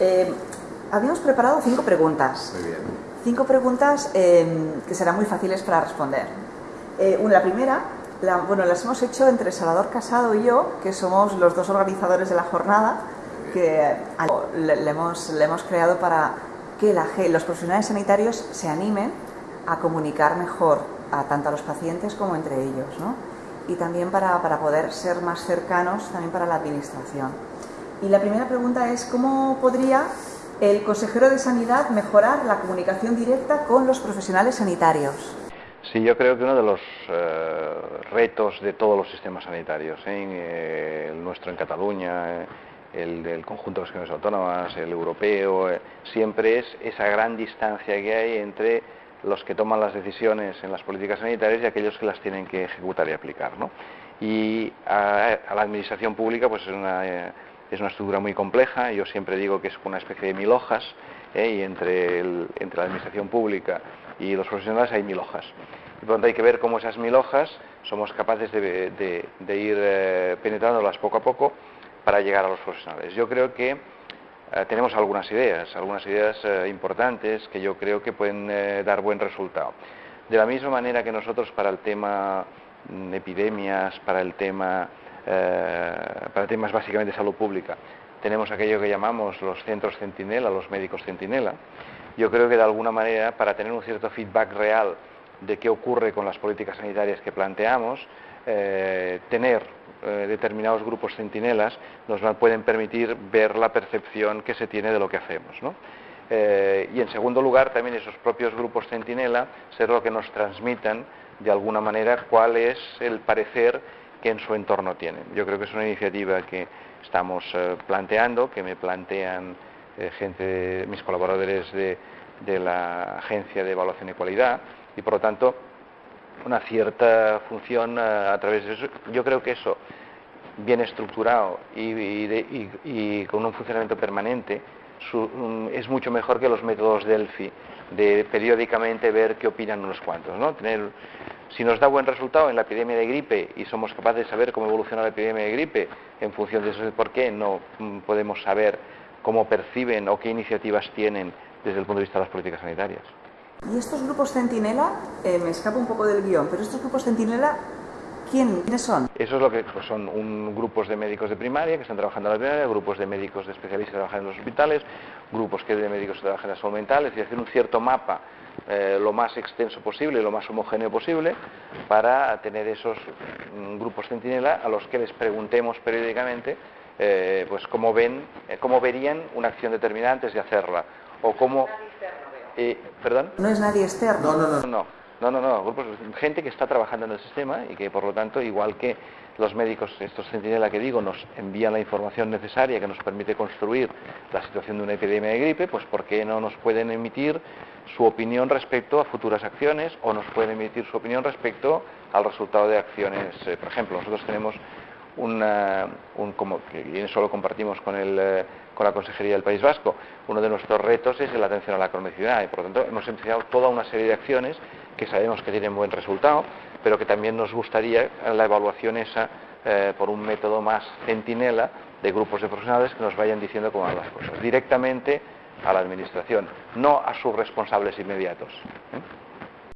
Eh, habíamos preparado cinco preguntas. Muy bien. Cinco preguntas eh, que serán muy fáciles para responder. Eh, una, la primera, la- bueno, las hemos hecho entre Salvador Casado y yo, que somos los dos organizadores de la jornada, que eh, le, le hemos, le hemos creado para que la los profesionales sanitarios se animen a comunicar mejor a tanto a los pacientes como entre ellos, ¿no? Y también para, para poder ser más cercanos también para la administración. Y la primera pregunta es, ¿cómo podría el consejero de Sanidad mejorar la comunicación directa con los profesionales sanitarios? Sí, yo creo que uno de los eh, retos de todos los sistemas sanitarios, ¿eh? Eh, el nuestro en Cataluña, eh, el del conjunto de las comunidades autónomas, el europeo, siempre es esa gran distancia que hay entre los que toman las decisiones en las políticas sanitarias y aquellos que las tienen que ejecutar y aplicar. ¿no? Y a, la administración pública pues es una, es una estructura muy compleja, yo siempre digo que es una especie de mil hojas, ¿eh? y entre, entre la administración pública y los profesionales hay mil hojas. Y por lo tanto hay que ver cómo esas mil hojas somos capaces de, de- ir eh, penetrándolas poco a poco para llegar a los profesionales. Yo creo que eh, tenemos algunas ideas, algunas ideas importantes que yo creo que pueden dar buen resultado. De la misma manera que nosotros para el tema mm, epidemias, para el tema, temas básicamente de salud pública, tenemos aquello que llamamos los centros centinela, los médicos centinela. Yo creo que de alguna manera, para tener un cierto feedback real de qué ocurre con las políticas sanitarias que planteamos, eh, tener eh, determinados grupos centinelas nos pueden permitir ver la percepción que se tiene de lo que hacemos. ¿no? Eh, y en segundo lugar, también esos propios grupos centinela ser lo que nos transmitan de alguna manera cuál es el parecer que en su entorno tienen. Yo creo que es una iniciativa que estamos eh, planteando, que me plantean eh, mis colaboradores de, de la Agencia de Evaluación y Cualidad, y por lo tanto una cierta función eh, a través de eso. Yo creo que eso, bien estructurado y, y de- y con un funcionamiento permanente, su- mm, es mucho mejor que los métodos Delphi, de periódicamente ver qué opinan unos cuantos. ¿no? Tener, si nos da buen resultado en la epidemia de gripe y somos capaces de saber cómo evoluciona la epidemia de gripe, en función de eso de por qué no mm, podemos saber cómo perciben o qué iniciativas tienen desde el punto de vista de las políticas sanitarias. Y estos grupos centinela, eh, me escapa un poco del guion, pero estos grupos centinela, ¿quién, ¿quiénes son? Eso es lo que pues, son un- grupos de médicos de primaria que están trabajando en la primaria, grupos de médicos de especialistas que trabajan en los hospitales, grupos que de médicos que trabajan en la salud mental, es decir, hacer un cierto mapa eh, lo más extenso posible, lo más homogéneo posible, para tener esos mm, grupos centinela a los que les preguntemos periódicamente eh, pues cómo ven, eh, cómo verían una acción determinada antes de hacerla, o cómo... Eh, ¿Perdón? No es nadie externo. No, no, no. No, no, no, no, grupos, gente que está trabajando en el sistema y que por lo tanto, igual que los médicos, estos centinela que digo, nos envían la información necesaria que nos permite construir la situación de una epidemia de gripe, pues ¿por qué no nos pueden emitir su opinión respecto a futuras acciones o nos pueden emitir su opinión respecto al resultado de acciones? Eh, por ejemplo, nosotros tenemos una, un, como, que y eso lo compartimos con, el, eh, con la Consejería del País Vasco, uno de nuestros retos es la atención a la cronicidad y por lo tanto hemos empezado toda una serie de acciones que sabemos que tienen buen resultado, pero que también nos gustaría la evaluación esa eh, por un método más centinela de grupos de profesionales que nos vayan diciendo cómo van las cosas, directamente a la Administración, no a sus responsables inmediatos. ¿eh?